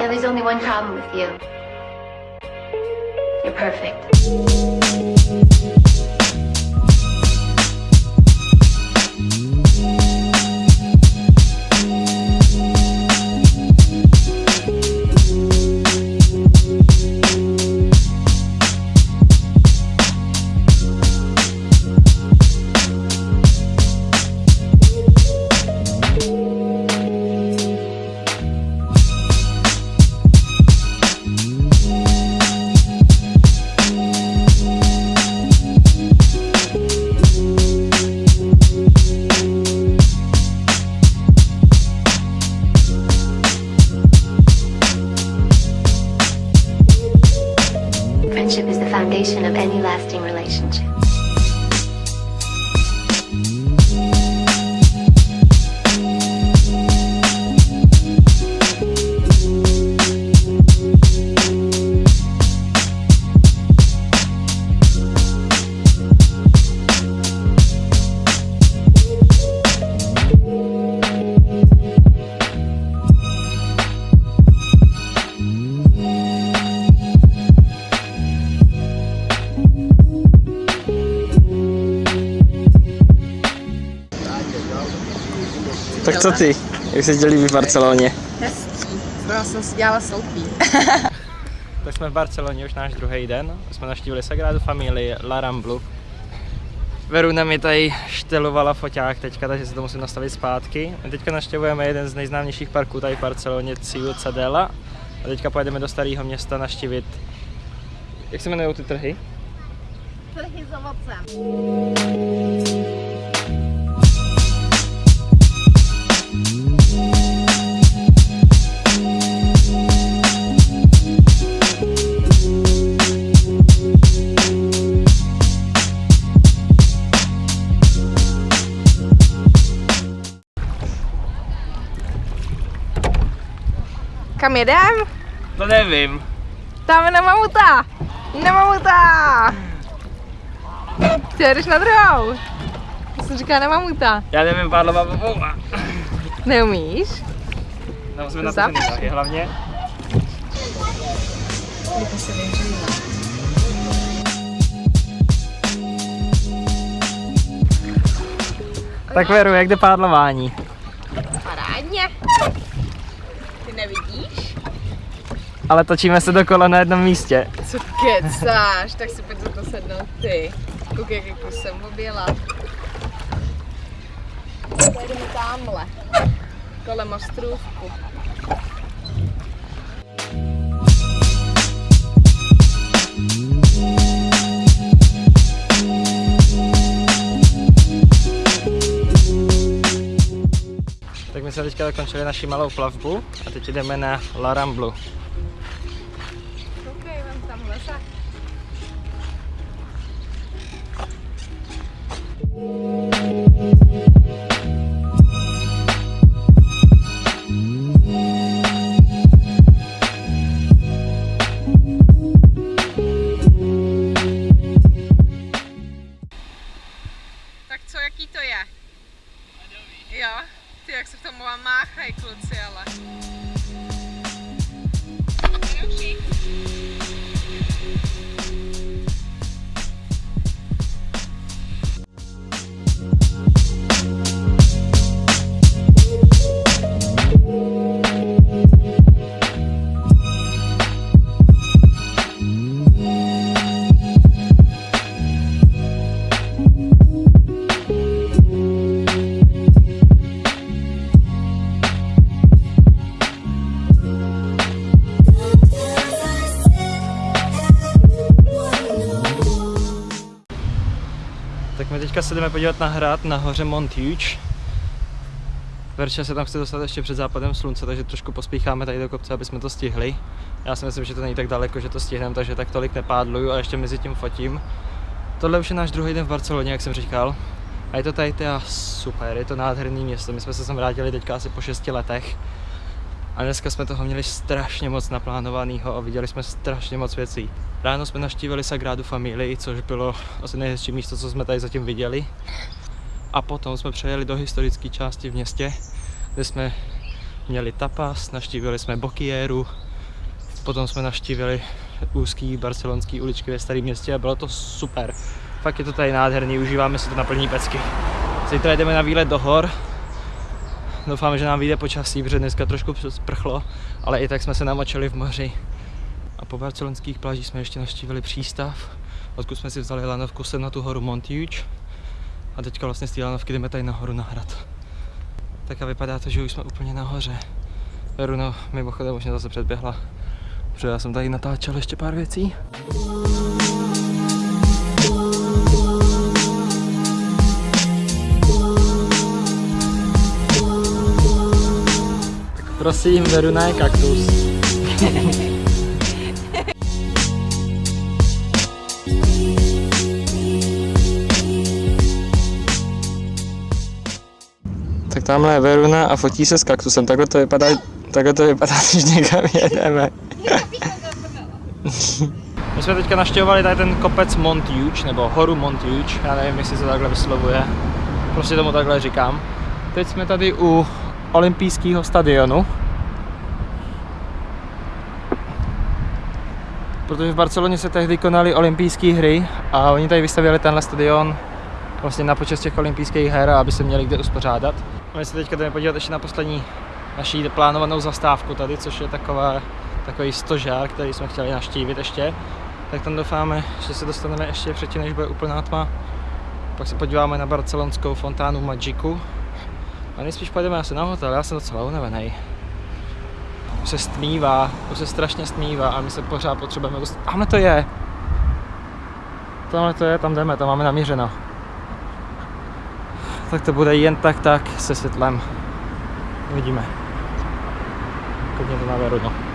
know, there's only one problem with you. You're perfect. Foundation of any lasting relationship. Tak co ty? Jak se ti líbí v Barceloně? Hezký. Zrovna jsem si dělala selfie. Tak jsme v Barceloně už náš druhý den. Jsme naštívili Sagradu Familii, La Ramblu. Veruna mi tady štelovala foťák teďka, takže si to musím nastavit zpátky. A teďka naštěvujeme jeden z nejznámějších parků tady v Barceloně, Ciudadela. A teďka pojedeme do starého města naštívit, jak se jmenují ty trhy? Trhy s ovocem. Kam jedem? To nevím. Tam na mamuta! Na mamuta! Ty jedeš na druhou. Já jsem říká na mamuta. Já nevím, Pádlova Popova. Neumíš? No, musíme na to hlavně. Tak Veru, jak jde pádlování? Parádně. Nevidíš? Ale točíme se dokola na jednom místě. Co kecáš? Tak si pojď za to sednout ty. Koukej, jak kus jsem objela. Pojedeme tamhle. Kolem ostrůvku. My jsme teďka dokončili naši malou plavbu a teď jdeme na La Ramblu. Koukej, vem tam lesa. Tak co, jaký to je? Jo, ty jak se v tom vám máchají kluci, My teďka se jdeme podívat na hrad na hoře Montjuic. Verča se tam chce dostat ještě před západem slunce, takže trošku pospícháme tady do kopce, aby jsme to stihli. Já si myslím, že to není tak daleko, že to stihneme, takže tak tolik nepádluju a ještě mezi tím fotím. Tohle už je náš druhý den v Barceloně, jak jsem říkal. A je to tady teda super, je to nádherný město. My jsme se sem vrátili teďka asi po 6 letech. A dneska jsme toho měli strašně moc naplánovaného a viděli jsme strašně moc věcí. Ráno jsme navštívili Sagradu Familii, což bylo asi nejhezčí místo, co jsme tady zatím viděli. A potom jsme přejeli do historické části v městě, kde jsme měli tapas, navštívili jsme Bokieru, Potom jsme navštívili úzký barcelonský uličky ve starém městě a bylo to super. Fakt je to tady nádherný, užíváme si to na plní pecky. Zítra jdeme na výlet do hor. Doufám, že nám vyjde počasí, protože dneska trošku sprchlo, ale i tak jsme se namočili v moři. A po barcelonských plážích jsme ještě navštívili přístav, odkud jsme si vzali lanovku sem na tu horu Montiuč. A teďka vlastně z té lanovky jdeme tady nahoru na hrad. Tak a vypadá to, že už jsme úplně nahoře. Veruna mimochodem už mě zase předběhla, protože já jsem tady natáčel ještě pár věcí. Prosím, Veruna je kaktus. Tak tamhle je Veruna a fotí se s kaktusem. Takhle to vypadá, takhle to vypadá, když někam jedeme. My jsme teďka naštěvovali tady ten kopec Montiuč, nebo horu Montiuč, já nevím, jestli se takhle vyslovuje. Prostě tomu takhle říkám. Teď jsme tady u olympijského stadionu. Protože v Barceloně se tehdy konaly olympijské hry a oni tady vystavili tenhle stadion vlastně na počest těch olympijských her, aby se měli kde uspořádat. My se teďka jdeme podívat ještě na poslední naší plánovanou zastávku tady, což je taková, takový stožár, který jsme chtěli naštívit ještě. Tak tam doufáme, že se dostaneme ještě předtím, než bude úplná tma. Pak se podíváme na barcelonskou fontánu Magiku. A nejspíš pojedeme asi na hotel, já jsem docela unavený. Už se stmívá, už se strašně stmívá a my se pořád potřebujeme dostat. Tamhle to je! Tamhle to je, tam jdeme, tam máme namířeno tak to bude jen tak tak se světlem. Uvidíme. Klidně to naveru, no.